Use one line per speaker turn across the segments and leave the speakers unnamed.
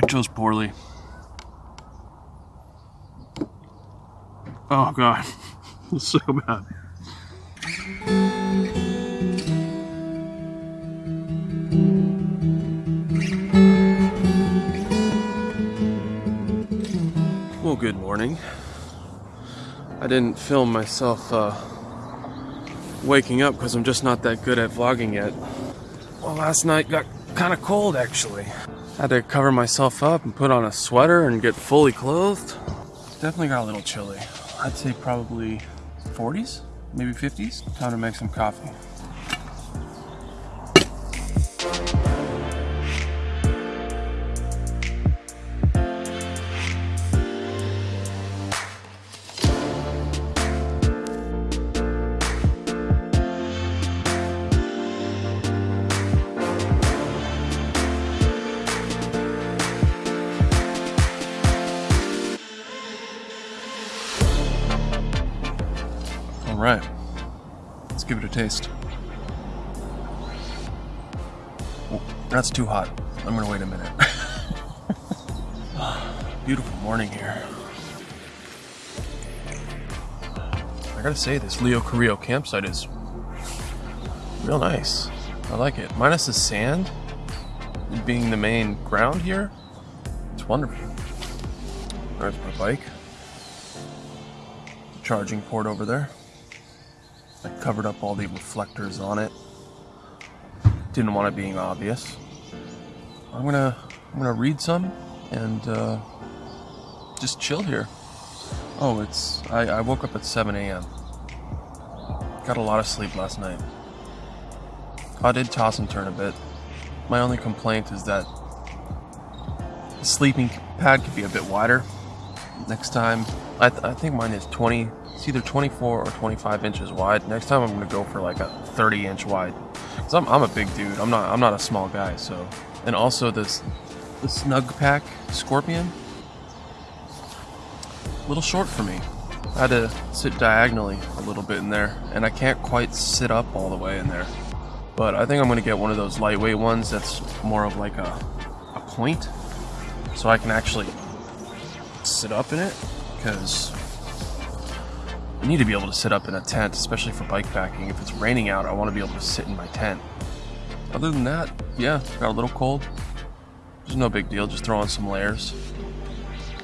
I chose poorly. Oh god, it's so bad. Well, good morning. I didn't film myself uh, waking up because I'm just not that good at vlogging yet. Well, last night got kind of cold actually. Had to cover myself up and put on a sweater and get fully clothed. Definitely got a little chilly. I'd say probably 40s, maybe 50s. Time to make some coffee. Taste. That's too hot. I'm gonna wait a minute. Beautiful morning here. I gotta say, this Leo Carrillo campsite is real nice. I like it. Minus the sand being the main ground here, it's wonderful. There's my bike. Charging port over there. I covered up all the reflectors on it. Didn't want it being obvious. I'm gonna I'm gonna read some and uh, just chill here. Oh, it's I, I woke up at 7 a.m. Got a lot of sleep last night. I did toss and turn a bit. My only complaint is that the sleeping pad could be a bit wider. Next time, I, th- I think mine is 20, it's either 24 or 25 inches wide. Next time I'm gonna go for like a 30 inch wide. Cause I'm, I'm a big dude. I'm not I'm not a small guy. So, and also this the Snugpak Scorpion, a little short for me. I had to sit diagonally a little bit in there, and I can't quite sit up all the way in there. But I think I'm gonna get one of those lightweight ones that's more of like a a point, so I can actually sit up in it because you need to be able to sit up in a tent, especially for bike packing. If it's raining out, I want to be able to sit in my tent. Other than that, yeah, got a little cold. There's no big deal, just throw on some layers.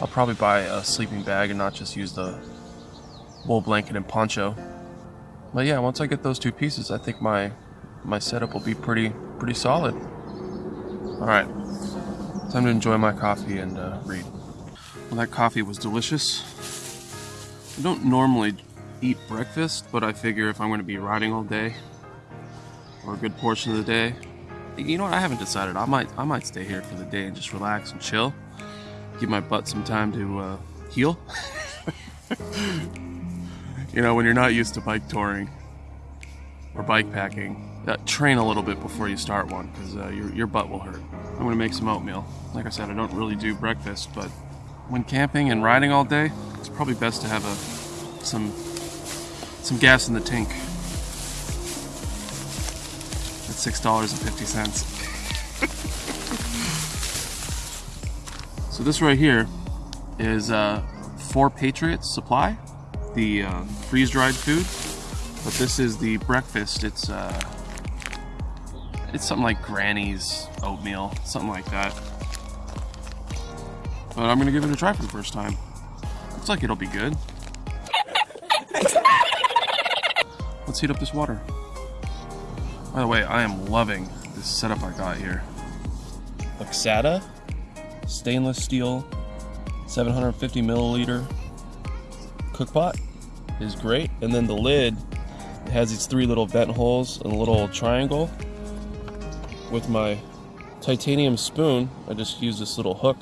I'll probably buy a sleeping bag and not just use the wool blanket and poncho. But yeah, once I get those two pieces, I think my my setup will be pretty pretty solid. All right, time to enjoy my coffee and uh, read. Well, that coffee was delicious. I don't normally eat breakfast, but I figure if I'm going to be riding all day, or a good portion of the day, you know what? I haven't decided. I might I might stay here for the day and just relax and chill. Give my butt some time to uh, heal. you know, when you're not used to bike touring or bike packing, uh, train a little bit before you start one because uh, your your butt will hurt. I'm gonna make some oatmeal. Like I said, I don't really do breakfast, but when camping and riding all day, it's probably best to have a some some gas in the tank. At six dollars and fifty cents. so this right here is uh, Four Patriots Supply, the uh, freeze-dried food. But this is the breakfast. It's uh, it's something like Granny's oatmeal, something like that. But I'm gonna give it a try for the first time. Looks like it'll be good. Let's heat up this water. By the way, I am loving this setup I got here. Lixada stainless steel 750 milliliter cook pot is great. And then the lid has these three little vent holes and a little triangle. With my titanium spoon, I just use this little hook,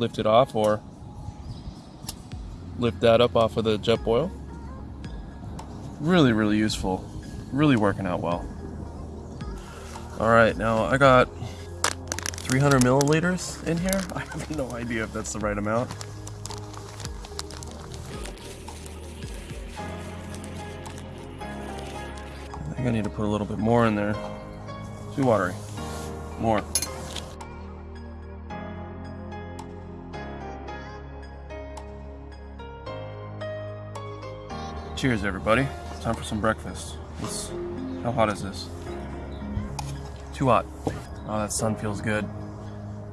lift it off, or lift that up off of the Jetboil. Really, really useful. Really working out well. All right, now I got 300 milliliters in here. I have no idea if that's the right amount. I think I need to put a little bit more in there. Too watery. More. Cheers, everybody. It's time for some breakfast. It's, how hot is this? Too hot. Oh, that sun feels good.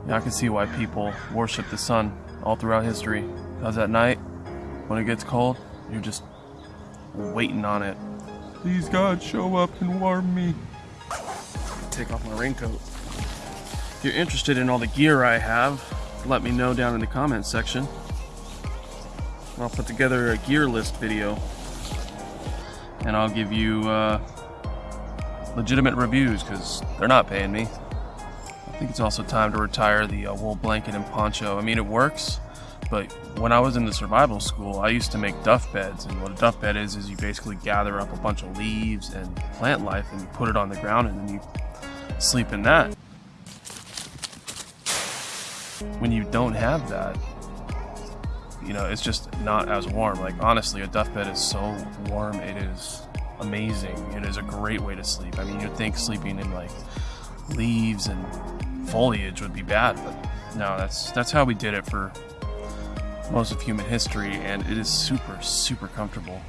Yeah, I can see why people worship the sun all throughout history. Because at night, when it gets cold, you're just waiting on it. Please, God, show up and warm me. Take off my raincoat. If you're interested in all the gear I have, let me know down in the comments section. I'll put together a gear list video and I'll give you uh, legitimate reviews because they're not paying me. I think it's also time to retire the uh, wool blanket and poncho. I mean, it works, but when I was in the survival school, I used to make duff beds, and what a duff bed is is you basically gather up a bunch of leaves and plant life and you put it on the ground and then you sleep in that. When you don't have that, you know, it's just not as warm. Like honestly, a duff bed is so warm, it is amazing. It is a great way to sleep. I mean, you'd think sleeping in like leaves and foliage would be bad, but no, that's that's how we did it for most of human history, and it is super super comfortable.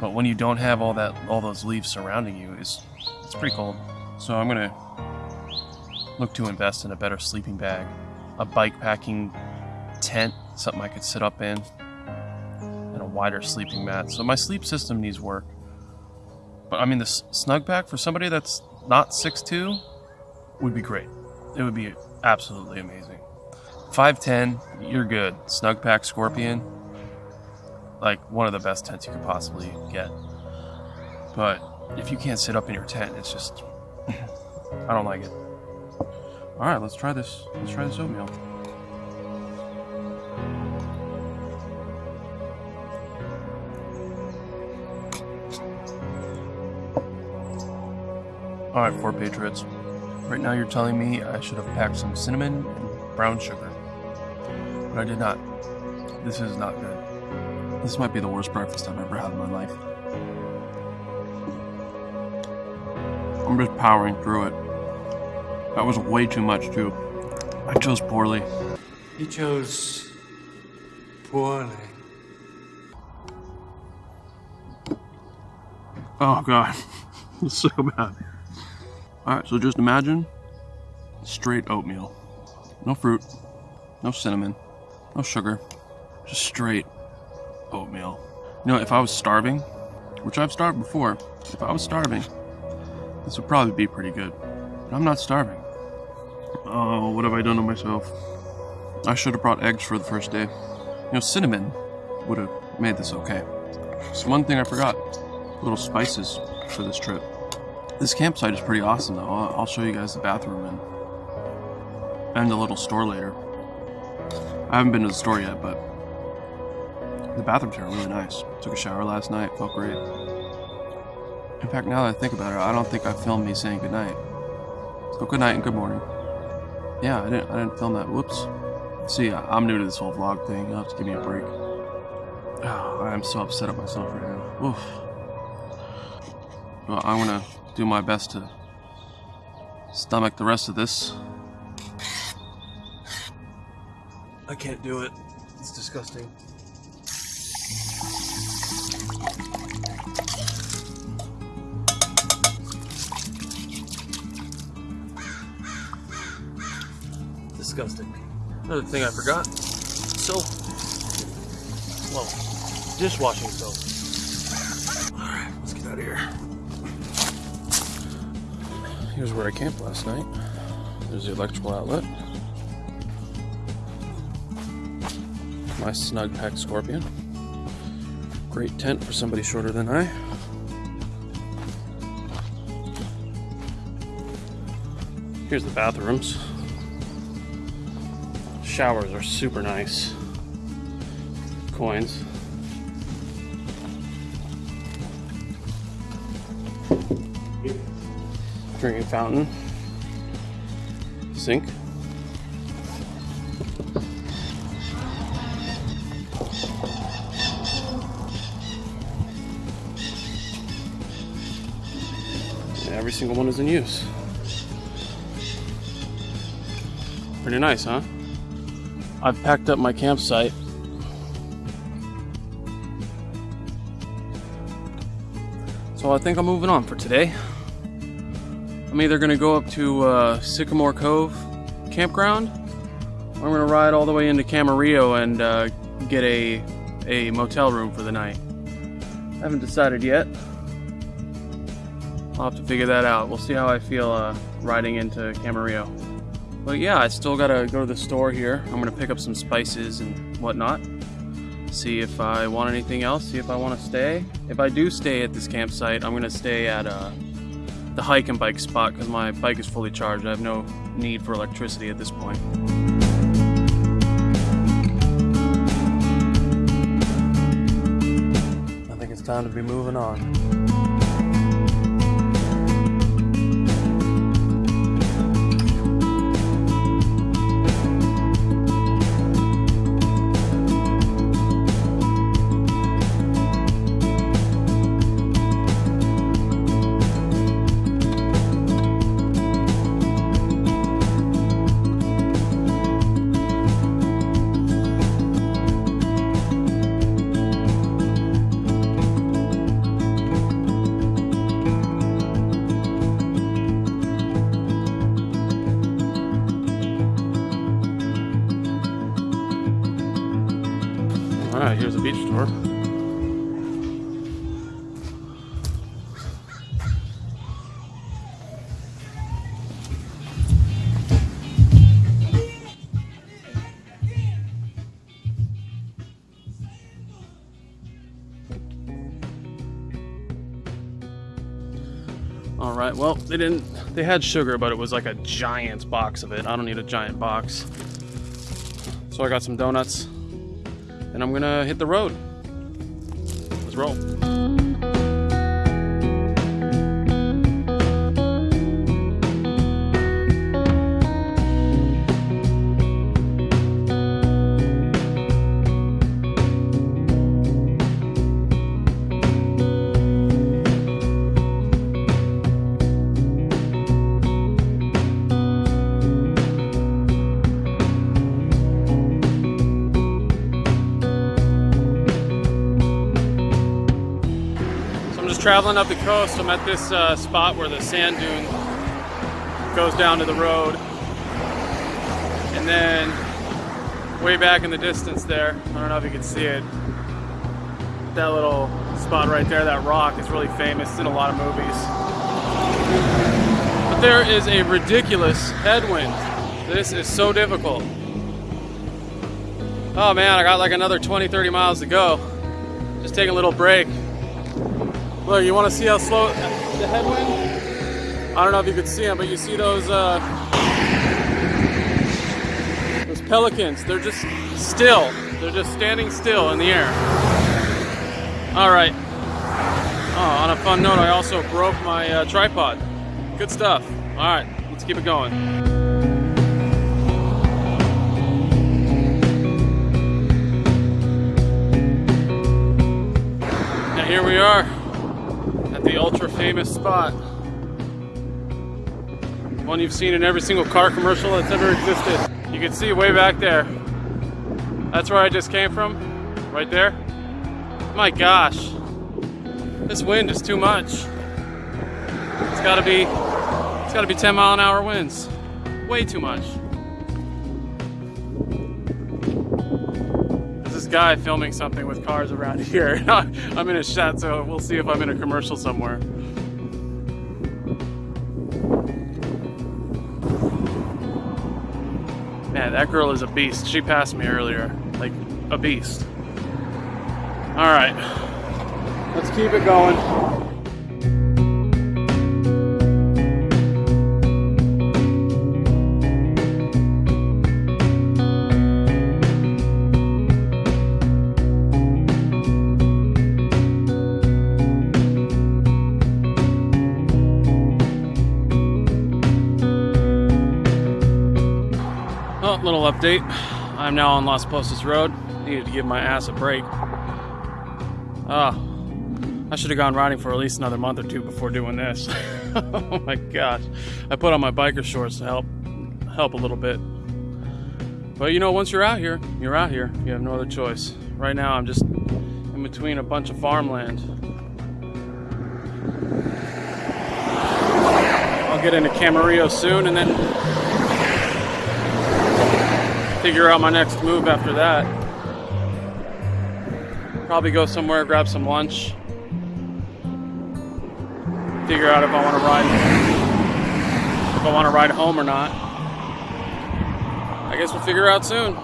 But when you don't have all that all those leaves surrounding you, it's it's pretty cold. So I'm gonna look to invest in a better sleeping bag, a bike packing tent, something I could sit up in, and a wider sleeping mat. So my sleep system needs work. But I mean, the Snugpak for somebody that's not 6'2 would be great. It would be absolutely amazing. 5'10, you're good. Snugpak Scorpion, like one of the best tents you could possibly get. But if you can't sit up in your tent, it's just, I don't like it. All right, let's try this. Let's try this oatmeal. Oh, All right, Four Patriots. Right now, you're telling me I should have packed some cinnamon and brown sugar, but I did not. This is not good. This might be the worst breakfast I've ever had in my life. I'm just powering through it. That was way too much, too. I chose poorly.
You chose poorly.
Oh, God. it's so bad. Alright, so just imagine straight oatmeal. No fruit, no cinnamon, no sugar, just straight oatmeal. You know, if I was starving, which I've starved before, if I was starving, this would probably be pretty good. But I'm not starving. Oh, what have I done to myself? I should have brought eggs for the first day. You know, cinnamon would have made this okay. So one thing I forgot, little spices for this trip. This campsite is pretty awesome, though. I'll, show you guys the bathroom and, and the little store later. I haven't been to the store yet, but the bathrooms are really nice. Took a shower last night, felt great. In fact, now that I think about it, I don't think I filmed me saying goodnight. So good night and good morning. Yeah, I didn't. I didn't film that. Whoops. See, I'm new to this whole vlog thing. You'll have to give me a break. Oh, I'm so upset at myself right now. Oof. Well, I'm gonna do my best to stomach the rest of this. I can't do it. It's disgusting. Disgusting. Another thing I forgot. Soap. Well, dishwashing soap. Alright, let's get out of here. Here's where I camped last night. There's the electrical outlet. My Snugpak scorpion. Great tent for somebody shorter than I. Here's the bathrooms. Showers are super nice. Coins. Drinking fountain, sink. every single one is in use. Pretty nice, huh? I've packed up my campsite. So I think I'm moving on for today. I'm either gonna go up to uh, Sycamore Cove campground, or I'm gonna ride all the way into Camarillo and uh, get a a motel room for the night. I haven't decided yet. I'll have to figure that out. We'll see how I feel uh, riding into Camarillo. But yeah, I still gotta go to the store here. I'm gonna pick up some spices and whatnot. See if I want anything else, see if I wanna stay. If I do stay at this campsite, I'm gonna stay at uh, the hike and bike spot because my bike is fully charged. I have no need for electricity at this point. I think it's time to be moving on. Right, well, they didn't, they had sugar, but it was like a giant box of it. I don't need a giant box. So I got some donuts and I'm gonna hit the road. Let's roll. Traveling up the coast. I'm at this uh, spot where the sand dune goes down to the road. And then way back in the distance there, I don't know if you can see it, that little spot right there, that rock is really famous. It's in a lot of movies. But there is a ridiculous headwind. This is so difficult. Oh man, I got like another 20, 30 miles to go. Just taking a little break. Look, you want to see how slow the headwind? I don't know if you could see them, but you see those uh, those pelicans? They're just still. They're just standing still in the air. All right. Oh, on a fun note, I also broke my uh, tripod. Good stuff. All right, let's keep it going. Now here we are the ultra famous spot. One you've seen in every single car commercial that's ever existed. You can see way back there. That's where I just came from, right there. My gosh, this wind is too much. It's gotta be, it's gotta be 10 mile an hour winds. Way too much. Guy filming something with cars around here. I'm in a shot, so we'll see if I'm in a commercial somewhere. Man, that girl is a beast. She passed me earlier. Like, a beast. Alright. Let's keep it going. Oh, update. I'm now on Las Posas Road. Needed to give my ass a break. Ah, I should have gone riding for at least another month or two before doing this. oh my gosh. I put on my biker shorts to help help a little bit. But you know, once you're out here, you're out here. You have no other choice. Right now, I'm just in between a bunch of farmland. I'll get into Camarillo soon and then figure out my next move after that. Probably go somewhere, grab some lunch. Figure out if I want to ride if I want to ride home or not. I guess we'll figure out soon.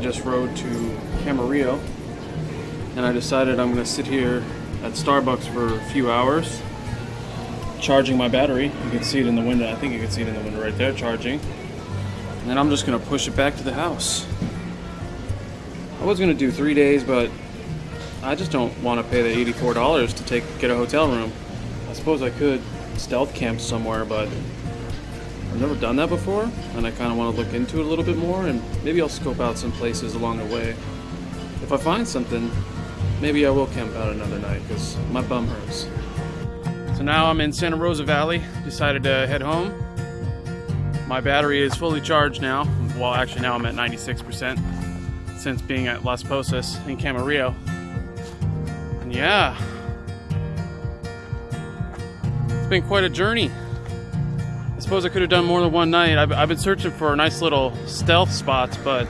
Just rode to Camarillo and I decided I'm to sit here at Starbucks for a few hours charging my battery. You can see it in the window. I think you can see it in the window right there charging. And then I'm just to push it back to the house. I was to do three days, but I just don't want to pay the $84 to take get a hotel room. I suppose I could stealth camp somewhere, but I've never done that before, and I kind of want to look into it a little bit more, and maybe I'll scope out some places along the way. If I find something, maybe I will camp out another night, because my bum hurts. So now I'm in Santa Rosa Valley, decided to head home. My battery is fully charged now. Well, actually now I'm at 96% since being at Las Posas in Camarillo. And yeah, it's been quite a journey. I suppose I could have done more than one night. I've, I've been searching for a nice little stealth spots, but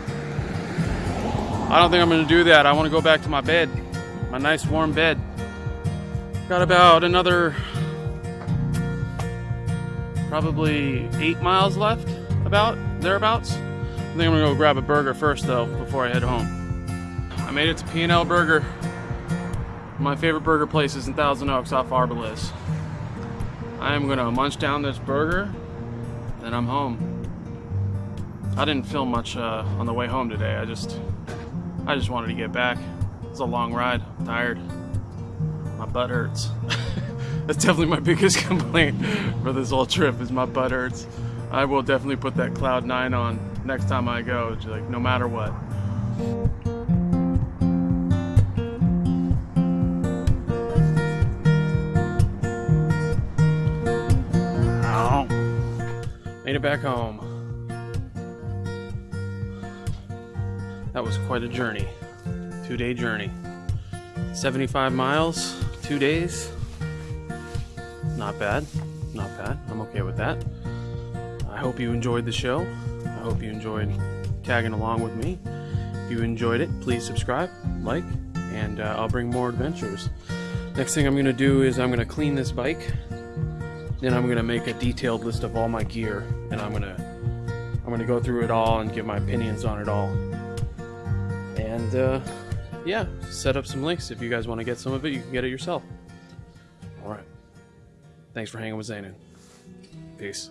I don't think I'm going to do that. I want to go back to my bed, my nice warm bed. Got about another probably eight miles left, about thereabouts. I think I'm gonna go grab a burger first though before I head home. I made it to P&L Burger. My favorite burger place is in Thousand Oaks off Arboles. I am gonna munch down this burger, then I'm home. I didn't film much uh, on the way home today. I just, I just wanted to get back. It's a long ride. I'm tired. My butt hurts. That's definitely my biggest complaint for this whole trip is my butt hurts. I will definitely put that Cloud 9 on next time I go, like no matter what. Made it back home. That was quite a journey. Two day journey. 75 miles, two days. Not bad. Not bad. I'm okay with that. I hope you enjoyed the show. I hope you enjoyed tagging along with me. If you enjoyed it, please subscribe, like, and uh, I'll bring more adventures. Next thing I'm going to do is I'm going to clean this bike. Then I'm to make a detailed list of all my gear and I'm to I'm to go through it all and give my opinions on it all. And uh, yeah, set up some links. If you guys want to get some of it, you can get it yourself. All right. Thanks for hanging with Zanin. Peace.